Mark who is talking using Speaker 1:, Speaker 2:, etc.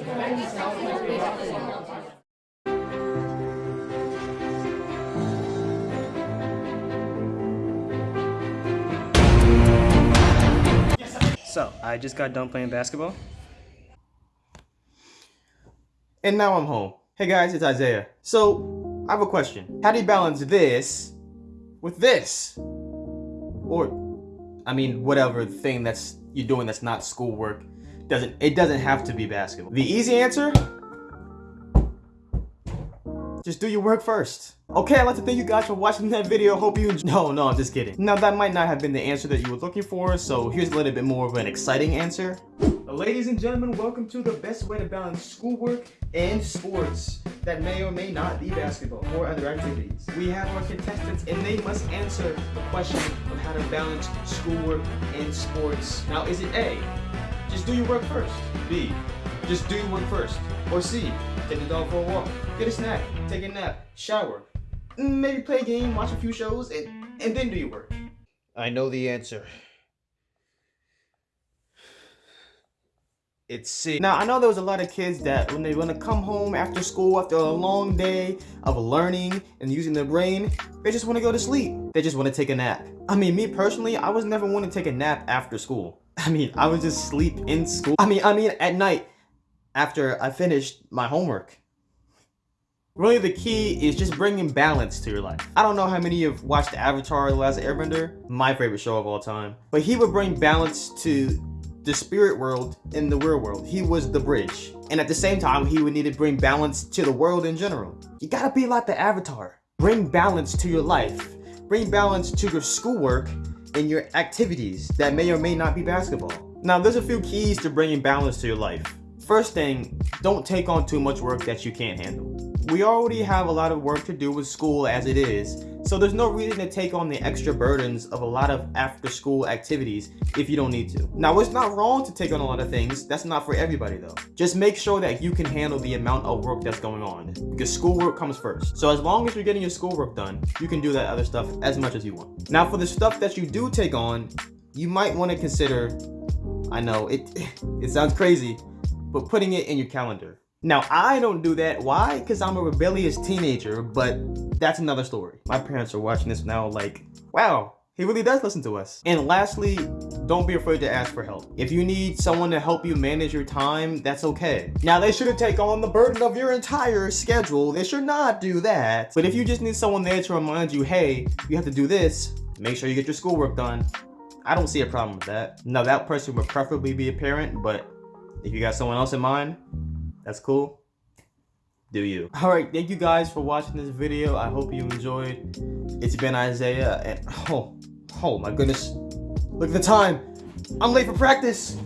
Speaker 1: So, I just got done playing basketball.
Speaker 2: And now I'm home. Hey guys, it's Isaiah. So, I have a question. How do you balance this with this? Or, I mean, whatever thing that's you're doing that's not schoolwork. Doesn't it doesn't have to be basketball. The easy answer? Just do your work first. Okay, I'd like to thank you guys for watching that video. Hope you. No, no, I'm just kidding. Now, that might not have been the answer that you were looking for, so here's a little bit more of an exciting answer. Ladies and gentlemen, welcome to the best way to balance schoolwork and sports that may or may not be basketball or other activities. We have our contestants and they must answer the question of how to balance schoolwork and sports. Now, is it A, just do your work first? B, just do your work first? Or C, take the dog for a walk, get a snack, take a nap, shower, mm, maybe play a game, watch a few shows, and, and then do your work?
Speaker 3: I know the answer.
Speaker 2: It's C. Now, I know there was a lot of kids that when they want to come home after school, after a long day of learning and using their brain, they just want to go to sleep. They just want to take a nap. I mean, me personally, I was never one to take a nap after school. I mean, I would just sleep in school. I mean, I mean, at night after I finished my homework. Really, the key is just bringing balance to your life. I don't know how many of you have watched Avatar The Last Airbender, my favorite show of all time, but he would bring balance to the spirit world and the real world. He was the bridge. And at the same time, he would need to bring balance to the world in general. You gotta be like the Avatar. Bring balance to your life. Bring balance to your schoolwork and your activities that may or may not be basketball. Now, there's a few keys to bringing balance to your life. First thing, don't take on too much work that you can't handle. We already have a lot of work to do with school as it is, so there's no reason to take on the extra burdens of a lot of after school activities if you don't need to. Now, it's not wrong to take on a lot of things. That's not for everybody though. Just make sure that you can handle the amount of work that's going on because schoolwork comes first. So as long as you're getting your schoolwork done, you can do that other stuff as much as you want. Now, for the stuff that you do take on, you might want to consider, I know, it, it sounds crazy, but putting it in your calendar. Now, I don't do that. Why? Because I'm a rebellious teenager, but that's another story. My parents are watching this now like, wow, he really does listen to us. And lastly, don't be afraid to ask for help. If you need someone to help you manage your time, that's okay. Now, they shouldn't take on the burden of your entire schedule. They should not do that. But if you just need someone there to remind you, hey, you have to do this, make sure you get your schoolwork done. I don't see a problem with that. Now, that person would preferably be a parent, but if you got someone else in mind, that's cool. Do you. Alright, thank you guys for watching this video. I hope you enjoyed. It's been Isaiah and oh, oh my goodness. Look at the time. I'm late for practice.